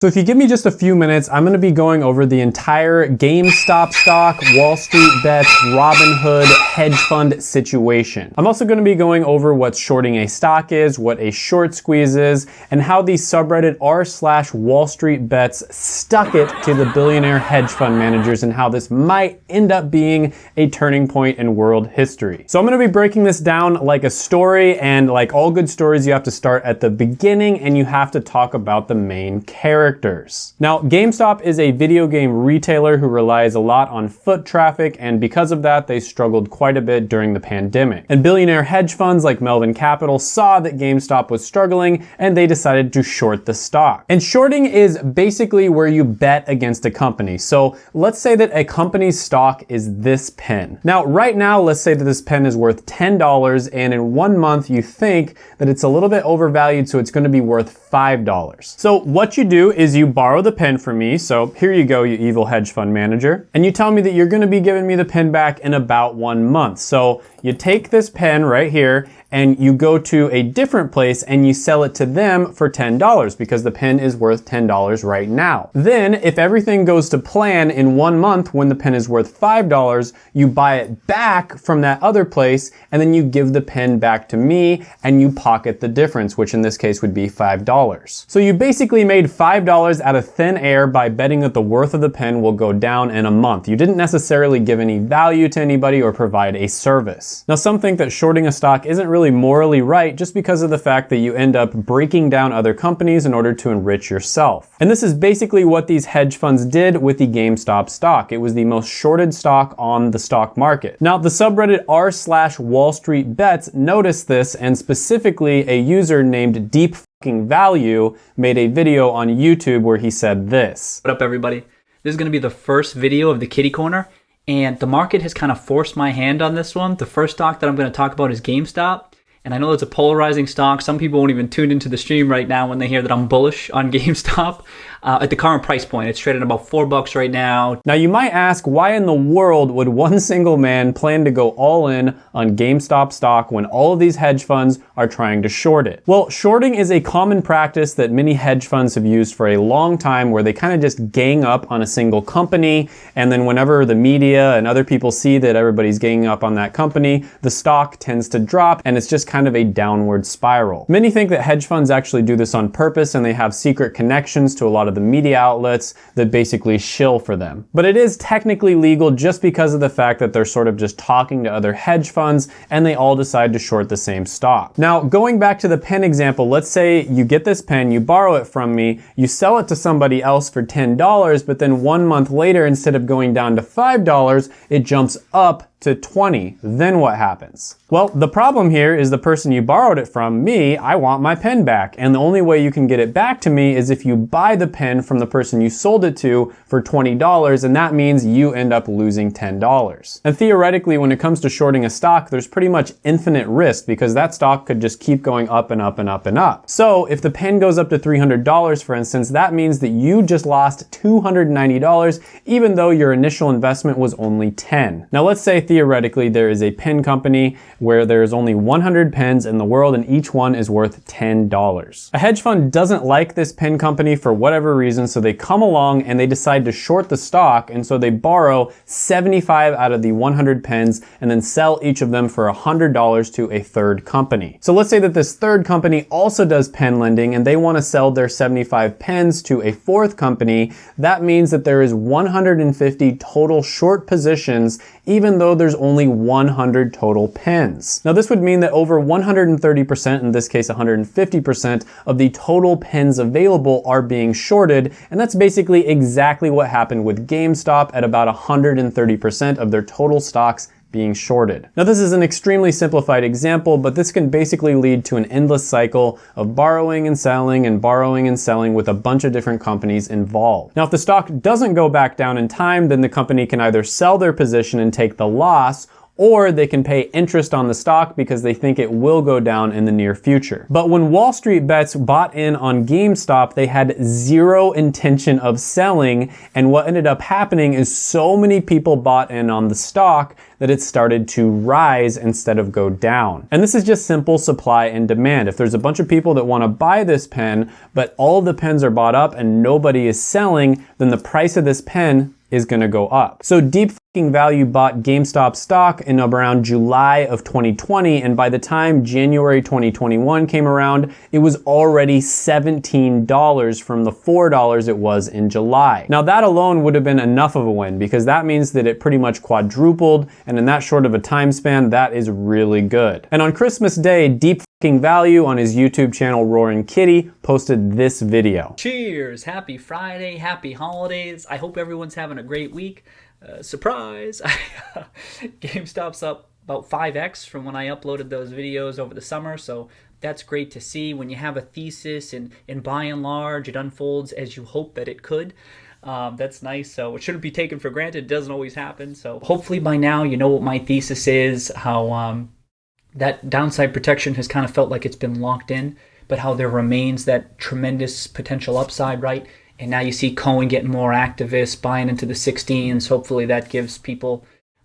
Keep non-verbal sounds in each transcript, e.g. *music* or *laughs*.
So if you give me just a few minutes, I'm gonna be going over the entire GameStop stock, Wall Street bets, Robinhood, hedge fund situation. I'm also gonna be going over what shorting a stock is, what a short squeeze is, and how the subreddit r slash Wall Street bets stuck it to the billionaire hedge fund managers and how this might end up being a turning point in world history. So I'm gonna be breaking this down like a story and like all good stories, you have to start at the beginning and you have to talk about the main character characters. Now, GameStop is a video game retailer who relies a lot on foot traffic, and because of that, they struggled quite a bit during the pandemic. And billionaire hedge funds like Melvin Capital saw that GameStop was struggling, and they decided to short the stock. And shorting is basically where you bet against a company. So let's say that a company's stock is this pen. Now, right now, let's say that this pen is worth $10, and in one month, you think that it's a little bit overvalued, so it's gonna be worth $5. So what you do is you borrow the pen from me. So here you go, you evil hedge fund manager. And you tell me that you're gonna be giving me the pen back in about one month. So you take this pen right here and you go to a different place and you sell it to them for $10 because the pen is worth $10 right now. Then if everything goes to plan in one month when the pen is worth $5, you buy it back from that other place and then you give the pen back to me and you pocket the difference, which in this case would be $5. So you basically made $5 out of thin air by betting that the worth of the pen will go down in a month. You didn't necessarily give any value to anybody or provide a service. Now some think that shorting a stock isn't really really morally right just because of the fact that you end up breaking down other companies in order to enrich yourself. And this is basically what these hedge funds did with the GameStop stock. It was the most shorted stock on the stock market. Now the subreddit r slash Wall Street Bets noticed this and specifically a user named Deep Value made a video on YouTube where he said this. What up everybody? This is going to be the first video of the kitty corner and the market has kind of forced my hand on this one. The first stock that I'm going to talk about is GameStop. And I know it's a polarizing stock. Some people won't even tune into the stream right now when they hear that I'm bullish on *laughs* GameStop uh, at the current price point. It's trading about four bucks right now. Now you might ask, why in the world would one *laughs* single man plan to go all in on GameStop stock when all of these hedge funds are trying to short it? Well, shorting is a common practice that many hedge funds have used for a long time where they kind of just gang up on a single company and then whenever the media and other people see that everybody's ganging up on that company, the stock tends to drop and it's just kind of a downward spiral. Many think that hedge funds actually do this on purpose and they have secret connections to a lot of the media outlets that basically shill for them. But it is technically legal just because of the fact that they're sort of just talking to other hedge funds and they all decide to short the same stock. Now, going back to the pen example, let's say you get this pen, you borrow it from me, you sell it to somebody else for $10, but then one month later, instead of going down to $5, it jumps up to 20, then what happens? Well, the problem here is the person you borrowed it from, me, I want my pen back. And the only way you can get it back to me is if you buy the pen from the person you sold it to for $20, and that means you end up losing $10. And theoretically, when it comes to shorting a stock, there's pretty much infinite risk because that stock could just keep going up and up and up and up. So if the pen goes up to $300, for instance, that means that you just lost $290, even though your initial investment was only 10. Now let's say theoretically there is a pen company where there's only 100 pens in the world and each one is worth $10. A hedge fund doesn't like this pen company for whatever reason, so they come along and they decide to short the stock and so they borrow 75 out of the 100 pens and then sell each of them for $100 to a third company. So let's say that this third company also does pen lending and they want to sell their 75 pens to a fourth company. That means that there is 150 total short positions even though there's only 100 total pens. Now this would mean that over 130%, in this case 150%, of the total pens available are being shorted, and that's basically exactly what happened with GameStop at about 130% of their total stocks being shorted. Now this is an extremely simplified example, but this can basically lead to an endless cycle of borrowing and selling and borrowing and selling with a bunch of different companies involved. Now if the stock doesn't go back down in time, then the company can either sell their position and take the loss or they can pay interest on the stock because they think it will go down in the near future. But when Wall Street bets bought in on GameStop, they had zero intention of selling. And what ended up happening is so many people bought in on the stock that it started to rise instead of go down. And this is just simple supply and demand. If there's a bunch of people that want to buy this pen, but all the pens are bought up and nobody is selling, then the price of this pen is going to go up. So Deep Value bought GameStop stock in around July of 2020, and by the time January 2021 came around, it was already $17 from the $4 it was in July. Now that alone would have been enough of a win because that means that it pretty much quadrupled, and in that short of a time span, that is really good. And on Christmas Day, Deep Value on his YouTube channel Roaring Kitty posted this video. Cheers! Happy Friday, happy holidays. I hope everyone's having a great week. Uh, surprise! *laughs* GameStop's up about 5x from when I uploaded those videos over the summer, so that's great to see. When you have a thesis and, and by and large it unfolds as you hope that it could, um, that's nice. So it shouldn't be taken for granted. It doesn't always happen. So hopefully by now you know what my thesis is, how um, that downside protection has kind of felt like it's been locked in, but how there remains that tremendous potential upside, right? And now you see Cohen getting more activists, buying into the 16s. Hopefully that gives people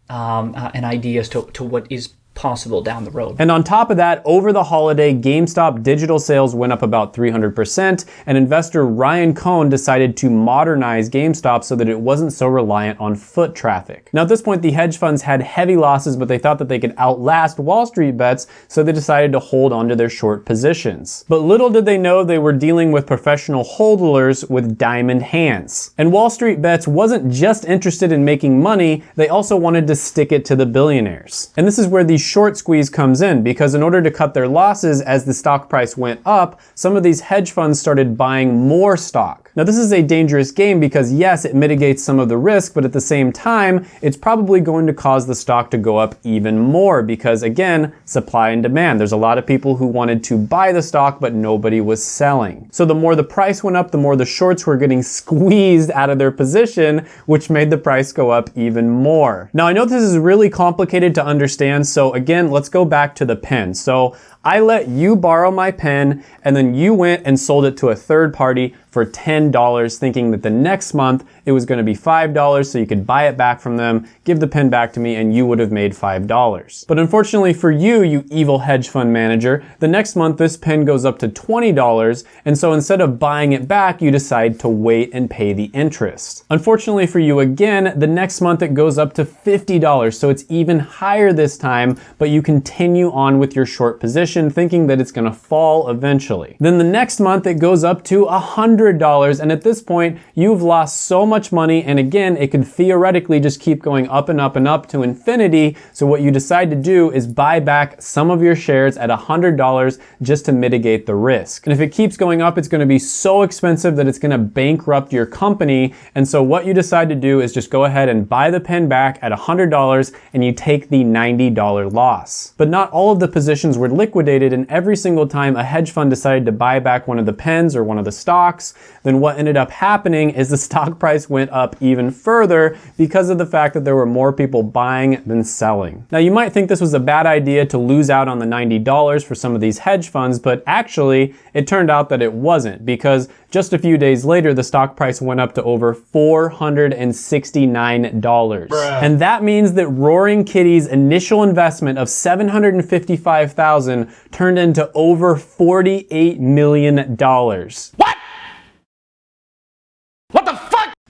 um, uh, an idea as to, to what is possible down the road. And on top of that, over the holiday, GameStop digital sales went up about 300%, and investor Ryan Cohen decided to modernize GameStop so that it wasn't so reliant on foot traffic. Now at this point, the hedge funds had heavy losses, but they thought that they could outlast Wall Street bets, so they decided to hold onto their short positions. But little did they know they were dealing with professional hodlers with diamond hands. And Wall Street bets wasn't just interested in making money, they also wanted to stick it to the billionaires. And this is where the short squeeze comes in because in order to cut their losses as the stock price went up, some of these hedge funds started buying more stock. Now this is a dangerous game because yes, it mitigates some of the risk, but at the same time, it's probably going to cause the stock to go up even more because again, supply and demand. There's a lot of people who wanted to buy the stock, but nobody was selling. So the more the price went up, the more the shorts were getting *laughs* squeezed out of their position, which made the price go up even more. Now I know this is really complicated to understand, so again, let's go back to the pen. So I let you borrow my pen and then you went and sold it to a third party for $10 thinking that the next month it was going to be $5 so you could buy it back from them, give the pen back to me and you would have made $5. But unfortunately for you, you evil hedge fund manager, the next month this pen goes up to $20 and so instead of buying it back, you decide to wait and pay the interest. Unfortunately for you again, the next month it goes up to $50 so it's even higher this time, but you continue on with your short position thinking that it's going to fall eventually. Then the next month it goes up to $100 and at this point you've lost so much money and again it could theoretically just keep going up and up and up to infinity so what you decide to do is buy back some of your shares at $100 just to mitigate the risk. And if it keeps going up it's going to be so expensive that it's going to bankrupt your company and so what you decide to do is just go ahead and buy the pen back at $100 and you take the $90 loss. But not all of the positions were liquidated and every single time a hedge fund decided to buy back one of the pens or one of the stocks, then what ended up happening is the *laughs* stock price went up even further because of the fact that there were more people buying than selling. Now you might think this was a bad idea to lose out on the $90 for some of these hedge funds, but actually it turned out that it wasn't because just a few days later, the stock price went up to over $469. Bruh. And that means that Roaring Kitty's initial investment of 755,000 turned into over $48 million. What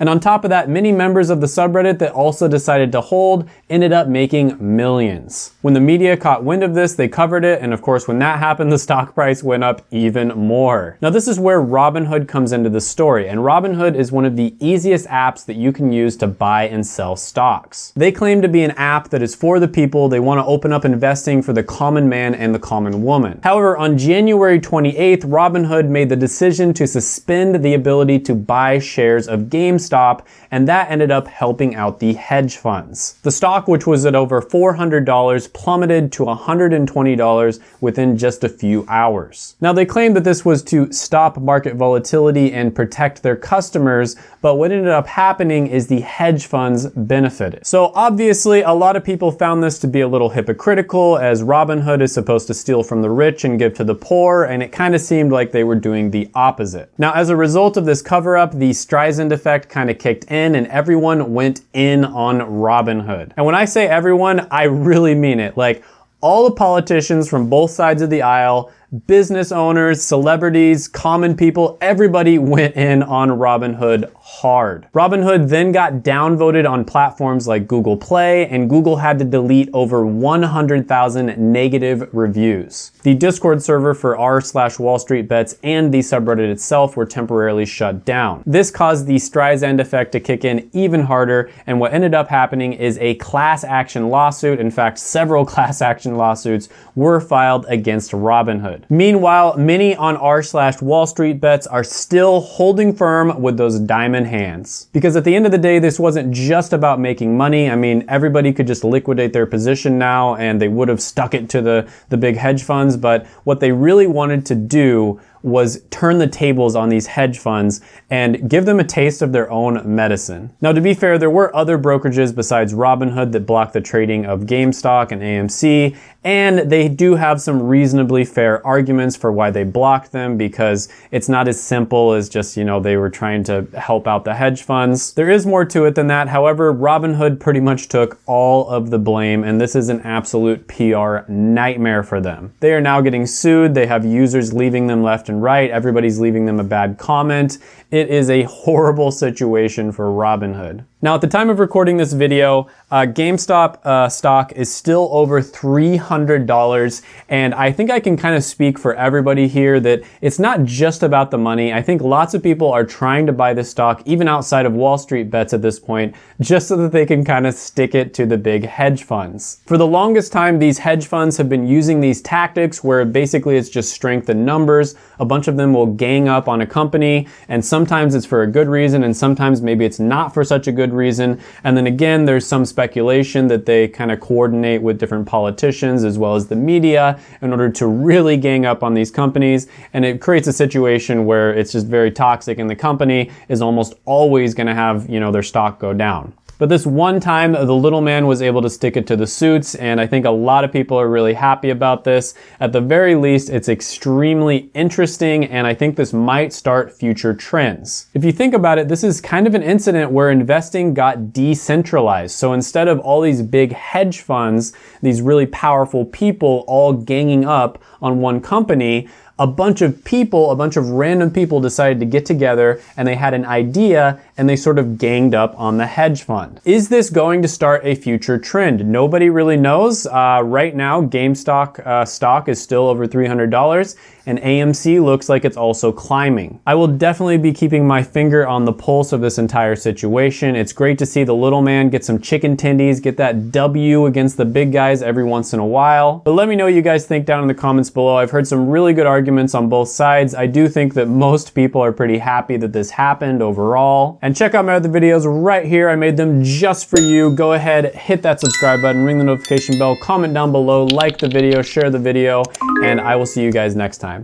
and on top of that, many members of the subreddit that also decided to hold ended up making millions. When the media caught wind of this, they covered it, and of course when that happened, the *laughs* stock price went up even more. Now this is where Robinhood comes into the story, and Robinhood is one of the easiest apps that you can use to buy and sell stocks. They claim to be an app that is for the people, they want to open up investing for the common man and the common woman. However, on January 28th, Robinhood made the decision to suspend the ability to buy shares of GameStop stop, and that ended up helping out the hedge funds. The stock, which was at over $400, plummeted to $120 within just a few hours. Now, they claimed that this was to stop market volatility and protect their customers, but what ended up happening is the hedge funds benefited. So obviously, a lot of people found this to be a little hypocritical as Robinhood is supposed to steal from the rich and give to the poor, and it kind of seemed like they were doing the opposite. Now, as a result of this cover up, the Streisand effect kind of kicked in and everyone went in on Robinhood. And when I say everyone, I really mean it. Like, all the politicians from both sides of the aisle business owners, celebrities, common people, everybody went in on Robinhood hard. Robinhood then got downvoted on platforms like Google Play, and Google had to delete over 100,000 negative reviews. The Discord server for r slash Wall Street Bets and the subreddit itself were temporarily shut down. This caused the Streisand effect to kick in even harder, and what ended up happening is a class action lawsuit. In fact, several *laughs* class action lawsuits were filed against Robinhood. Meanwhile, many on r slash Wall Street bets are still holding firm with those diamond hands. Because at the end of the day, this wasn't just about making money. I mean, everybody could just liquidate their position now and they would have stuck it to the, the big hedge funds. But what they really wanted to do was turn the tables on these hedge funds and give them a taste of their own medicine. Now, to be fair, there were other brokerages besides Robinhood that blocked the trading of GameStop and AMC, and they do have some reasonably fair arguments for why they blocked them because it's not as simple as just, you know, they were trying to help out the hedge funds. There is more to it than that. However, Robinhood pretty much took all of the blame, and this is an absolute PR nightmare for them. They are now getting sued. They have users leaving them left and and right. Everybody's leaving them a bad comment. It is a horrible *laughs* situation for Robinhood. Now, at the time of recording this video, uh, GameStop uh, stock is still over $300. And I think I can kind of speak for everybody here that it's not just about the money. I think lots of people are trying to buy this stock, even outside of Wall Street bets at this point, just so that they can kind of stick it to the big hedge funds. For the longest time, these hedge funds have been using these tactics where basically it's just strength in numbers. A bunch of them will gang up on a company, and sometimes it's for a good reason, and sometimes maybe it's not for such a good reason. And then again, there's some speculation that they kind of coordinate with different politicians as well as the media in order to really gang up on these companies. And it creates a situation where it's just very toxic and the company is almost always going to have, you know, their stock go down. But this one time, the little man was able to stick it to the suits, and I think a lot of people are really happy about this. At the very least, it's extremely interesting, and I think this might start future trends. If you think about it, this is kind of an incident where investing got decentralized. So instead of all these big hedge funds, these really powerful people all ganging up on one company, a bunch of people, a bunch of random people decided to get together and they had an idea and they sort of ganged up on the hedge fund. Is this going to start a future trend? Nobody really knows. Uh, right now, GameStop uh, stock is still over $300 and AMC looks like it's also climbing. I will definitely be keeping my finger on the pulse of this entire situation. It's great to see the little man get some chicken tendies, get that W against the big guys every once in a while. But let me know what you guys think down in the comments below. I've heard some really good arguments on both sides. I do think that most people are pretty happy that this happened overall. And check out my other videos right here. I made them just for you. Go ahead, hit that subscribe button, ring the notification bell, comment down below, like the video, share the video, and I will see you guys next time.